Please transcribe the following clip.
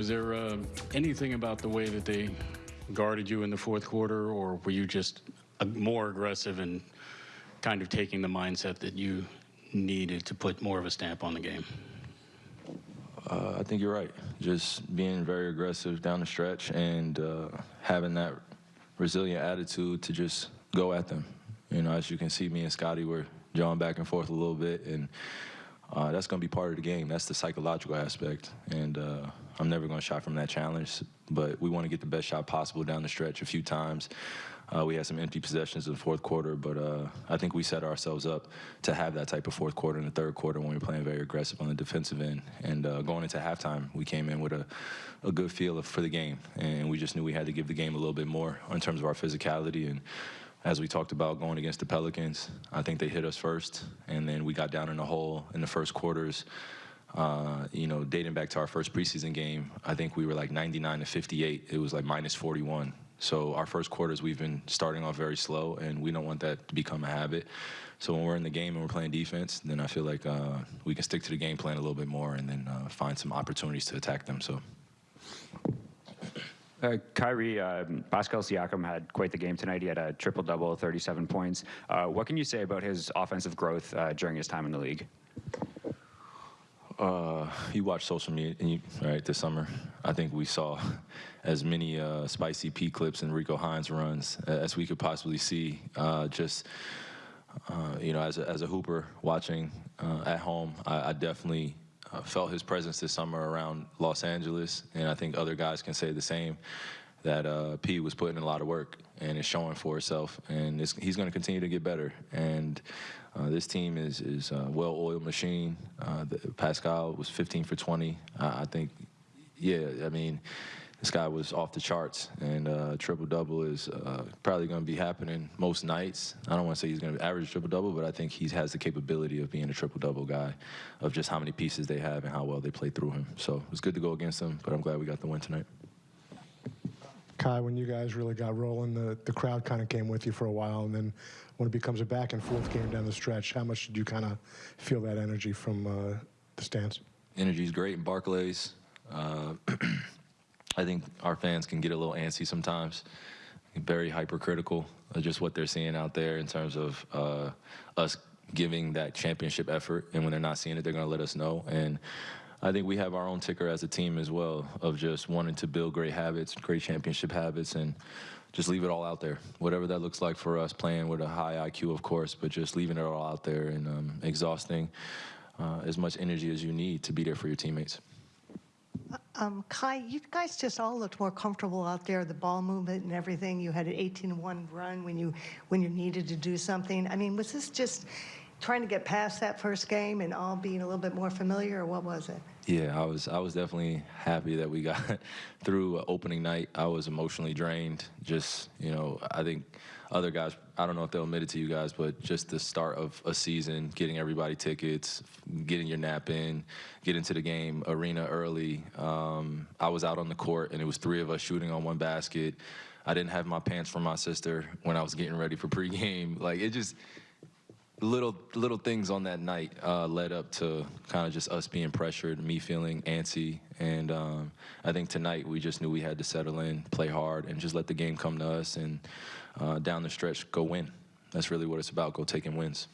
Was there uh, anything about the way that they guarded you in the fourth quarter, or were you just uh, more aggressive and kind of taking the mindset that you needed to put more of a stamp on the game? Uh, I think you're right. Just being very aggressive down the stretch and uh, having that resilient attitude to just go at them. You know, as you can see, me and Scottie were jawing back and forth a little bit, and uh, that's going to be part of the game. That's the psychological aspect, and uh, I'm never going to shy from that challenge. But we want to get the best shot possible down the stretch. A few times, uh, we had some empty possessions in the fourth quarter, but uh, I think we set ourselves up to have that type of fourth quarter in the third quarter when we were playing very aggressive on the defensive end. And uh, going into halftime, we came in with a, a good feel for the game, and we just knew we had to give the game a little bit more in terms of our physicality and as we talked about going against the Pelicans, I think they hit us first, and then we got down in the hole in the first quarters. Uh, you know, dating back to our first preseason game, I think we were like 99 to 58. It was like minus 41. So our first quarters, we've been starting off very slow, and we don't want that to become a habit. So when we're in the game and we're playing defense, then I feel like uh, we can stick to the game plan a little bit more, and then uh, find some opportunities to attack them. So. Uh, Kyrie, uh, Pascal Siakam had quite the game tonight. He had a triple double, 37 points. Uh, what can you say about his offensive growth uh, during his time in the league? Uh, you watch social media, and you, right, this summer. I think we saw as many uh, spicy P clips and Rico Hines runs as we could possibly see. just, you know, as a, as a hooper watching at home, I, I definitely uh, felt his presence this summer around Los Angeles, and I think other guys can say the same. That uh, P was putting in a lot of work and is showing for itself, and he's going to continue to get better. And uh, this team is is a well-oiled machine. Uh, the, Pascal was 15 for 20. I think, yeah, I mean this guy was off the charts, and uh, triple double is uh, probably going to be happening most nights. I don't want to say he's going to average triple double, but I think he has the capability of being a triple double guy, of just how many pieces they have and how well they play through him. So it was good to go against him, but I'm glad we got the win tonight. Kai, when you guys really got rolling, the, the crowd kind of came with you for a while, and then when it becomes a back and forth game down the stretch, how much did you kind of feel that energy from uh, the stands? Energy is great in Barclays. I think our fans can get a little antsy sometimes, very hypercritical of just what they're seeing out there in terms of uh, us giving that championship effort. And when they're not seeing it, they're going to let us know. And I think we have our own ticker as a team as well of just wanting to build great habits, great championship habits, and just leave it all out there. Whatever that looks like for us, playing with a high IQ, of course, but just leaving it all out there and um, exhausting uh, as much energy as you need to be there for your teammates. Um, Kai, you guys just all looked more comfortable out there, the ball movement and everything. You had an 18-1 run when you when you needed to do something. I mean, was this just trying to get past that first game and all being a little bit more familiar, or what was it? Yeah, I was I was definitely happy that we got through opening night. I was emotionally drained. Just you know, I think other guys, I don't know if they'll admit it to you guys, but just the start of a season, getting everybody tickets, getting your nap in, get into the game arena early. Um, I was out on the court and it was three of us shooting on one basket. I didn't have my pants for my sister when I was getting ready for pregame. Like it just little little things on that night uh, led up to kind of just us being pressured, me feeling antsy, and um, I think tonight we just knew we had to settle in, play hard, and just let the game come to us, and uh, down the stretch go win. That's really what it's about. Go taking wins.